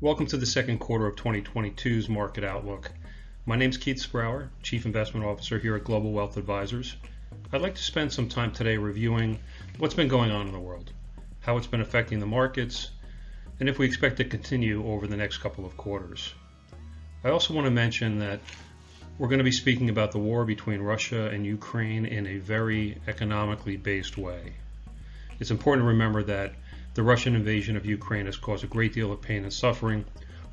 Welcome to the second quarter of 2022's Market Outlook. My name is Keith Sprauer, Chief Investment Officer here at Global Wealth Advisors. I'd like to spend some time today reviewing what's been going on in the world, how it's been affecting the markets, and if we expect to continue over the next couple of quarters. I also want to mention that we're going to be speaking about the war between Russia and Ukraine in a very economically based way. It's important to remember that the Russian invasion of Ukraine has caused a great deal of pain and suffering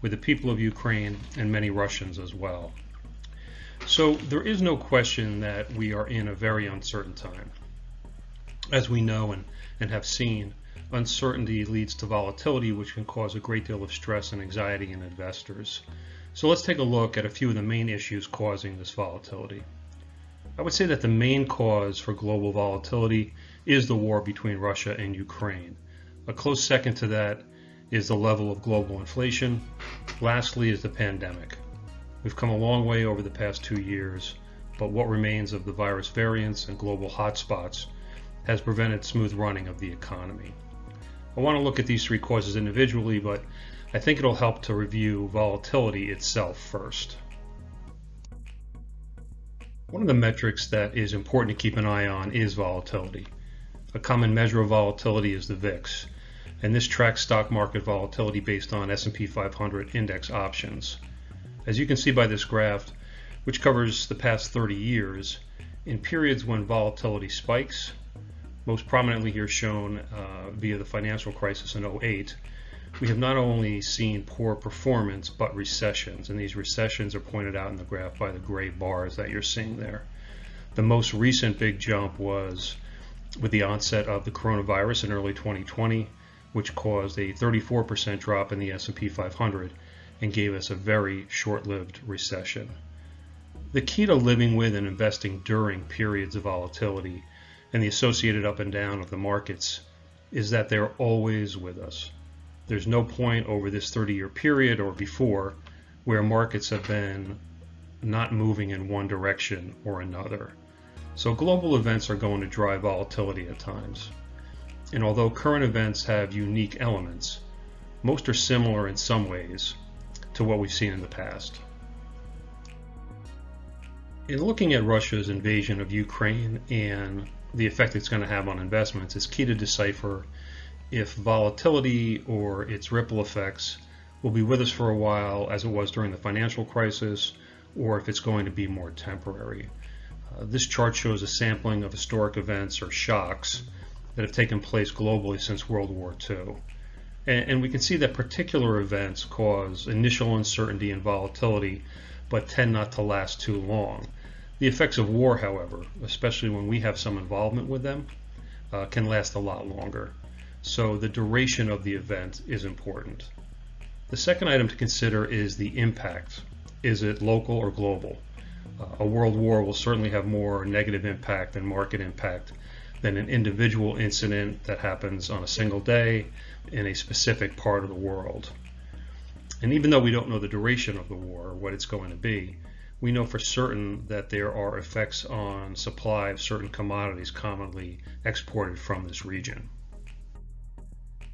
with the people of Ukraine and many Russians as well. So there is no question that we are in a very uncertain time. As we know and, and have seen, uncertainty leads to volatility, which can cause a great deal of stress and anxiety in investors. So let's take a look at a few of the main issues causing this volatility. I would say that the main cause for global volatility is the war between Russia and Ukraine. A close second to that is the level of global inflation. Lastly is the pandemic. We've come a long way over the past two years, but what remains of the virus variants and global hotspots has prevented smooth running of the economy. I want to look at these three causes individually, but I think it'll help to review volatility itself first. One of the metrics that is important to keep an eye on is volatility. A common measure of volatility is the VIX, and this tracks stock market volatility based on S&P 500 index options. As you can see by this graph, which covers the past 30 years, in periods when volatility spikes, most prominently here shown uh, via the financial crisis in 08, we have not only seen poor performance, but recessions. And these recessions are pointed out in the graph by the gray bars that you're seeing there. The most recent big jump was with the onset of the coronavirus in early 2020, which caused a 34% drop in the S&P 500 and gave us a very short-lived recession. The key to living with and investing during periods of volatility and the associated up and down of the markets is that they're always with us. There's no point over this 30-year period or before where markets have been not moving in one direction or another. So global events are going to drive volatility at times. And although current events have unique elements, most are similar in some ways to what we've seen in the past. In looking at Russia's invasion of Ukraine and the effect it's going to have on investments, it's key to decipher if volatility or its ripple effects will be with us for a while as it was during the financial crisis or if it's going to be more temporary. Uh, this chart shows a sampling of historic events or shocks that have taken place globally since World War II. And, and we can see that particular events cause initial uncertainty and volatility, but tend not to last too long. The effects of war, however, especially when we have some involvement with them, uh, can last a lot longer. So the duration of the event is important. The second item to consider is the impact. Is it local or global? Uh, a world war will certainly have more negative impact than market impact than an individual incident that happens on a single day in a specific part of the world. And even though we don't know the duration of the war or what it's going to be, we know for certain that there are effects on supply of certain commodities commonly exported from this region.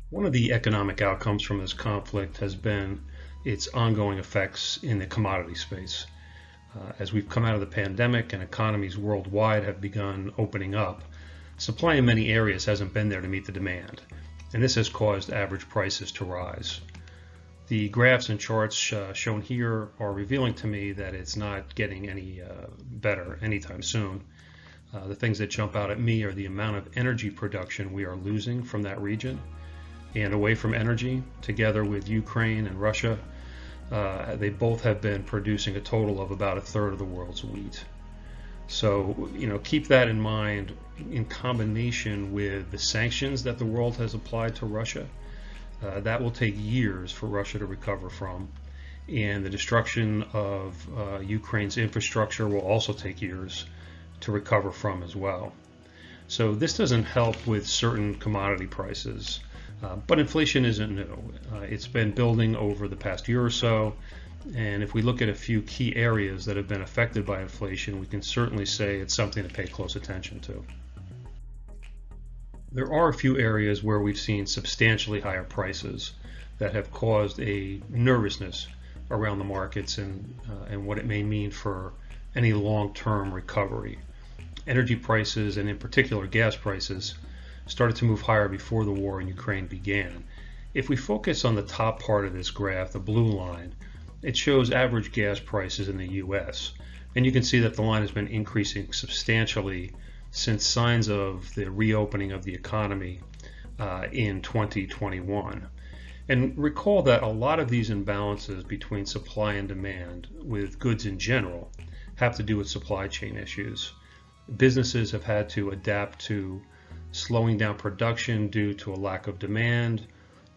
One of the economic outcomes from this conflict has been its ongoing effects in the commodity space. Uh, as we've come out of the pandemic and economies worldwide have begun opening up, Supply in many areas hasn't been there to meet the demand, and this has caused average prices to rise. The graphs and charts uh, shown here are revealing to me that it's not getting any uh, better anytime soon. Uh, the things that jump out at me are the amount of energy production we are losing from that region and away from energy, together with Ukraine and Russia. Uh, they both have been producing a total of about a third of the world's wheat. So, you know, keep that in mind in combination with the sanctions that the world has applied to Russia. Uh, that will take years for Russia to recover from. And the destruction of uh, Ukraine's infrastructure will also take years to recover from as well. So this doesn't help with certain commodity prices. Uh, but inflation isn't new. Uh, it's been building over the past year or so. And if we look at a few key areas that have been affected by inflation, we can certainly say it's something to pay close attention to. There are a few areas where we've seen substantially higher prices. that have caused a nervousness around the markets and, uh, and what it may mean for any long-term recovery. Energy prices, and in particular gas prices, started to move higher before the war in Ukraine began. If we focus on the top part of this graph, the blue line, it shows average gas prices in the US. And you can see that the line has been increasing substantially since signs of the reopening of the economy uh, in 2021. And recall that a lot of these imbalances between supply and demand with goods in general have to do with supply chain issues. Businesses have had to adapt to slowing down production due to a lack of demand,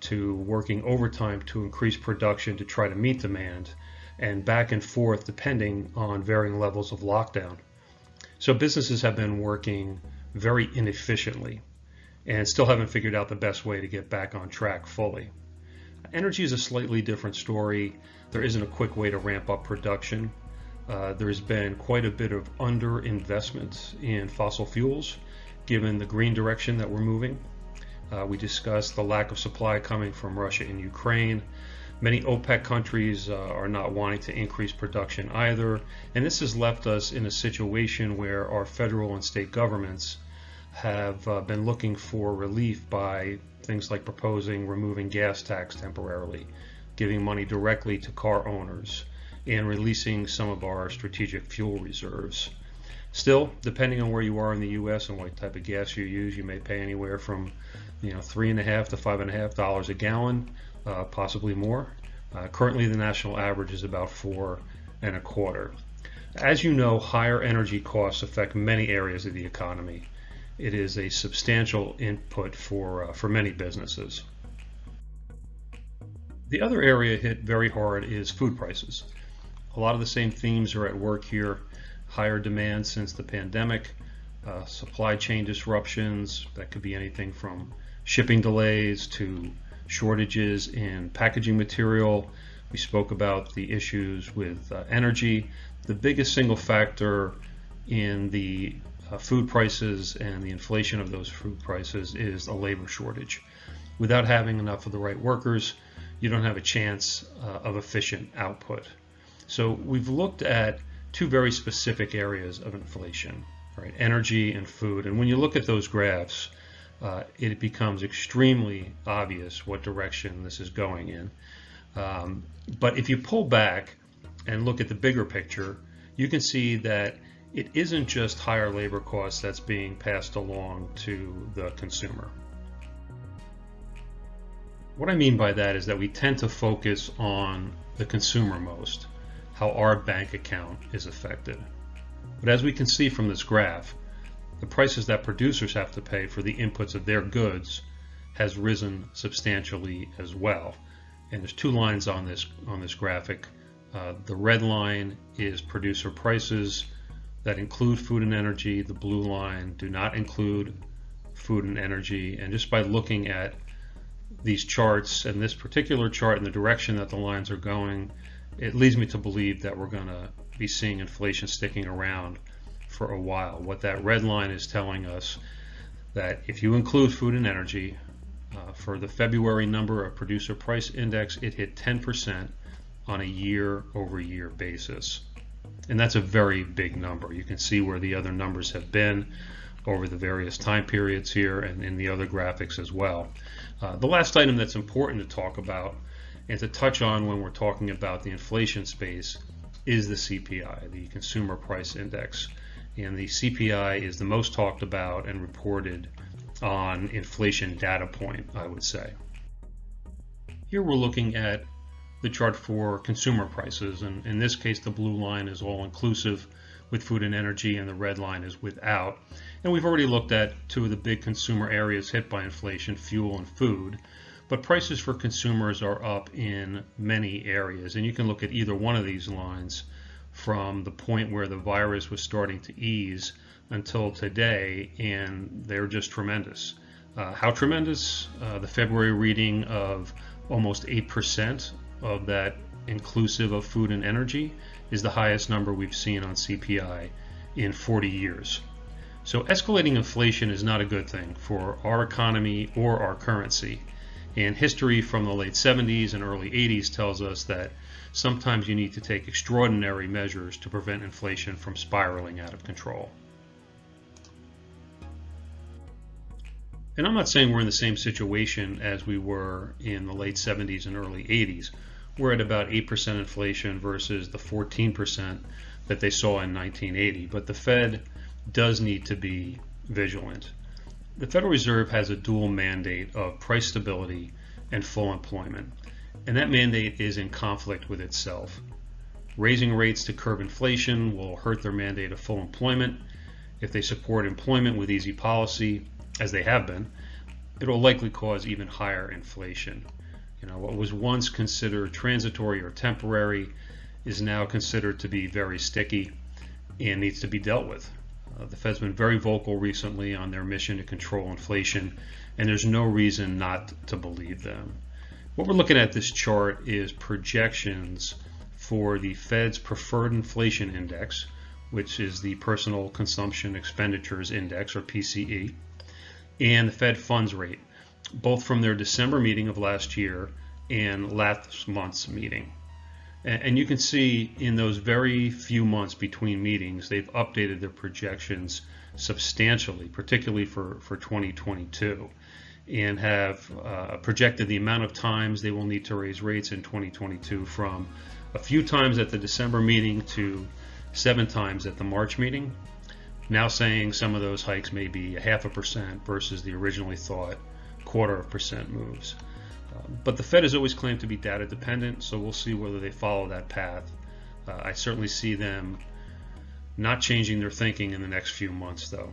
to working overtime to increase production to try to meet demand, and back and forth depending on varying levels of lockdown. So businesses have been working very inefficiently and still haven't figured out the best way to get back on track fully. Energy is a slightly different story. There isn't a quick way to ramp up production. Uh, there's been quite a bit of underinvestment in fossil fuels given the green direction that we're moving. Uh, we discussed the lack of supply coming from Russia and Ukraine. Many OPEC countries uh, are not wanting to increase production either, and this has left us in a situation where our federal and state governments have uh, been looking for relief by things like proposing removing gas tax temporarily, giving money directly to car owners, and releasing some of our strategic fuel reserves. Still, depending on where you are in the U.S. and what type of gas you use, you may pay anywhere from, you know, three and a half to five and a half dollars a gallon, uh, possibly more. Uh, currently, the national average is about four and a quarter. As you know, higher energy costs affect many areas of the economy. It is a substantial input for uh, for many businesses. The other area hit very hard is food prices. A lot of the same themes are at work here higher demand since the pandemic, uh, supply chain disruptions, that could be anything from shipping delays to shortages in packaging material. We spoke about the issues with uh, energy. The biggest single factor in the uh, food prices and the inflation of those food prices is a labor shortage. Without having enough of the right workers, you don't have a chance uh, of efficient output. So we've looked at two very specific areas of inflation, right? Energy and food. And when you look at those graphs, uh, it becomes extremely obvious what direction this is going in. Um, but if you pull back and look at the bigger picture, you can see that it isn't just higher labor costs that's being passed along to the consumer. What I mean by that is that we tend to focus on the consumer most how our bank account is affected. But as we can see from this graph, the prices that producers have to pay for the inputs of their goods has risen substantially as well. And there's two lines on this on this graphic. Uh, the red line is producer prices that include food and energy. The blue line do not include food and energy. And just by looking at these charts and this particular chart and the direction that the lines are going, it leads me to believe that we're going to be seeing inflation sticking around for a while. What that red line is telling us that if you include food and energy, uh, for the February number of producer price index, it hit 10% on a year over year basis. And that's a very big number. You can see where the other numbers have been over the various time periods here and in the other graphics as well. Uh, the last item that's important to talk about and to touch on when we're talking about the inflation space is the CPI, the Consumer Price Index. And the CPI is the most talked about and reported on inflation data point, I would say. Here we're looking at the chart for consumer prices, and in this case the blue line is all inclusive with food and energy and the red line is without. And we've already looked at two of the big consumer areas hit by inflation, fuel and food but prices for consumers are up in many areas. And you can look at either one of these lines from the point where the virus was starting to ease until today, and they're just tremendous. Uh, how tremendous? Uh, the February reading of almost 8% of that inclusive of food and energy is the highest number we've seen on CPI in 40 years. So escalating inflation is not a good thing for our economy or our currency And history from the late 70s and early 80s tells us that sometimes you need to take extraordinary measures to prevent inflation from spiraling out of control. And I'm not saying we're in the same situation as we were in the late 70s and early 80s. We're at about 8% inflation versus the 14% that they saw in 1980. But the Fed does need to be vigilant. The Federal Reserve has a dual mandate of price stability and full employment, and that mandate is in conflict with itself. Raising rates to curb inflation will hurt their mandate of full employment. If they support employment with easy policy, as they have been, it will likely cause even higher inflation. You know, what was once considered transitory or temporary is now considered to be very sticky and needs to be dealt with. Uh, the Fed's been very vocal recently on their mission to control inflation, and there's no reason not to believe them. What we're looking at this chart is projections for the Fed's preferred inflation index, which is the personal consumption expenditures index or PCE, and the Fed funds rate, both from their December meeting of last year and last month's meeting. And you can see in those very few months between meetings, they've updated their projections substantially, particularly for, for 2022, and have uh, projected the amount of times they will need to raise rates in 2022 from a few times at the December meeting to seven times at the March meeting. Now saying some of those hikes may be a half a percent versus the originally thought quarter of percent moves. Um, but the Fed has always claimed to be data dependent, so we'll see whether they follow that path. Uh, I certainly see them not changing their thinking in the next few months, though.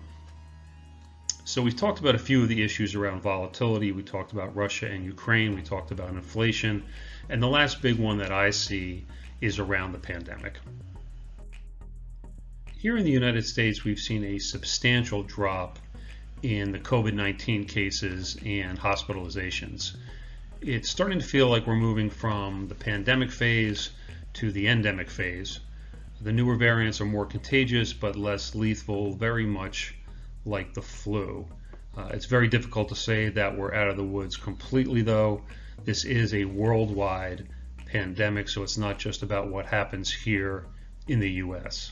So we've talked about a few of the issues around volatility. We talked about Russia and Ukraine. We talked about inflation. And the last big one that I see is around the pandemic. Here in the United States, we've seen a substantial drop in the COVID 19 cases and hospitalizations it's starting to feel like we're moving from the pandemic phase to the endemic phase. The newer variants are more contagious but less lethal, very much like the flu. Uh, it's very difficult to say that we're out of the woods completely, though. This is a worldwide pandemic, so it's not just about what happens here in the US.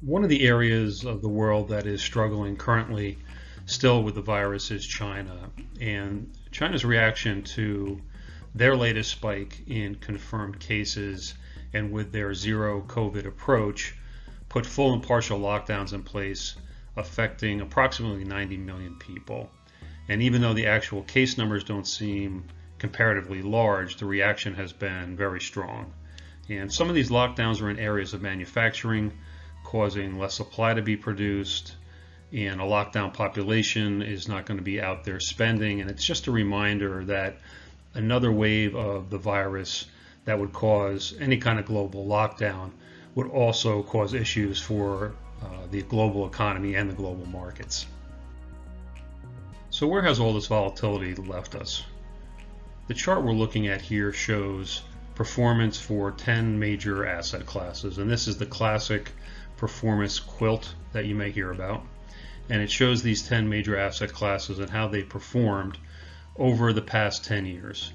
One of the areas of the world that is struggling currently still with the virus is China. And China's reaction to their latest spike in confirmed cases and with their zero COVID approach put full and partial lockdowns in place affecting approximately 90 million people. And even though the actual case numbers don't seem comparatively large, the reaction has been very strong. And some of these lockdowns are in areas of manufacturing, causing less supply to be produced, and a lockdown population is not going to be out there spending. And it's just a reminder that another wave of the virus that would cause any kind of global lockdown would also cause issues for uh, the global economy and the global markets. So where has all this volatility left us? The chart we're looking at here shows performance for 10 major asset classes, and this is the classic performance quilt that you may hear about and it shows these 10 major asset classes and how they performed over the past 10 years.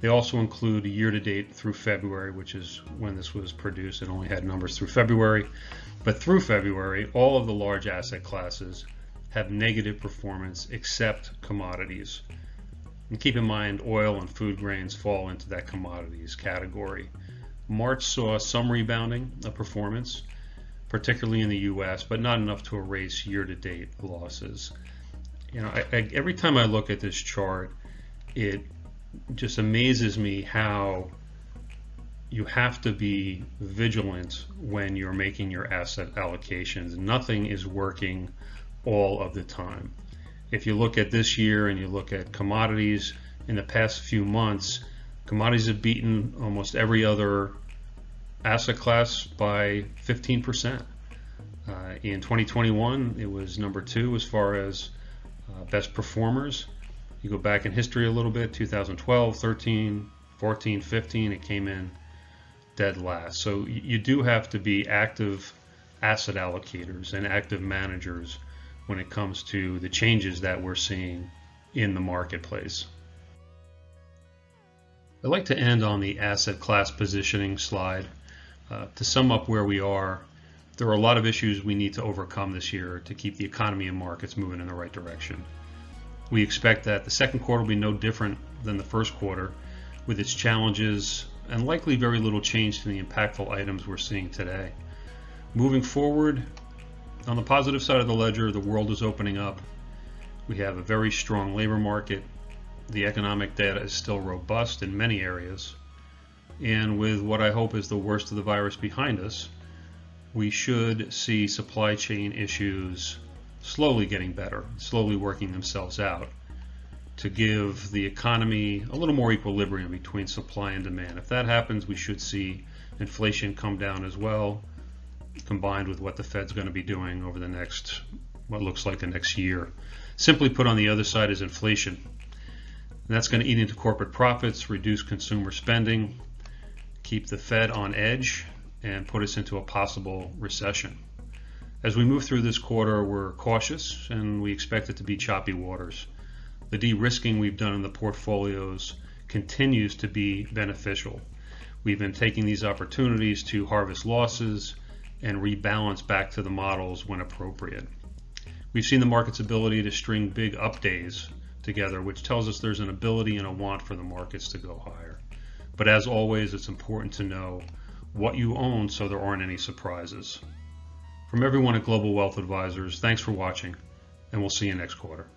They also include a year to date through February, which is when this was produced. It only had numbers through February. But through February, all of the large asset classes have negative performance except commodities. And keep in mind, oil and food grains fall into that commodities category. March saw some rebounding of performance, particularly in the U.S., but not enough to erase year-to-date losses. You know, I, I, every time I look at this chart, it just amazes me how you have to be vigilant when you're making your asset allocations. Nothing is working all of the time. If you look at this year and you look at commodities in the past few months, commodities have beaten almost every other asset class by 15%. Uh, in 2021, it was number two as far as uh, best performers. You go back in history a little bit, 2012, 13, 14, 15, it came in dead last. So you do have to be active asset allocators and active managers when it comes to the changes that we're seeing in the marketplace. I'd like to end on the asset class positioning slide. Uh, to sum up where we are, there are a lot of issues we need to overcome this year to keep the economy and markets moving in the right direction. We expect that the second quarter will be no different than the first quarter, with its challenges and likely very little change to the impactful items we're seeing today. Moving forward, on the positive side of the ledger, the world is opening up. We have a very strong labor market. The economic data is still robust in many areas. And with what I hope is the worst of the virus behind us, we should see supply chain issues slowly getting better, slowly working themselves out to give the economy a little more equilibrium between supply and demand. If that happens, we should see inflation come down as well, combined with what the Fed's going to be doing over the next, what looks like the next year. Simply put, on the other side is inflation. And that's going to eat into corporate profits, reduce consumer spending, keep the Fed on edge, and put us into a possible recession. As we move through this quarter, we're cautious and we expect it to be choppy waters. The de risking we've done in the portfolios continues to be beneficial. We've been taking these opportunities to harvest losses and rebalance back to the models when appropriate. We've seen the market's ability to string big up days together, which tells us there's an ability and a want for the markets to go higher. But as always, it's important to know what you own so there aren't any surprises. From everyone at Global Wealth Advisors, thanks for watching, and we'll see you next quarter.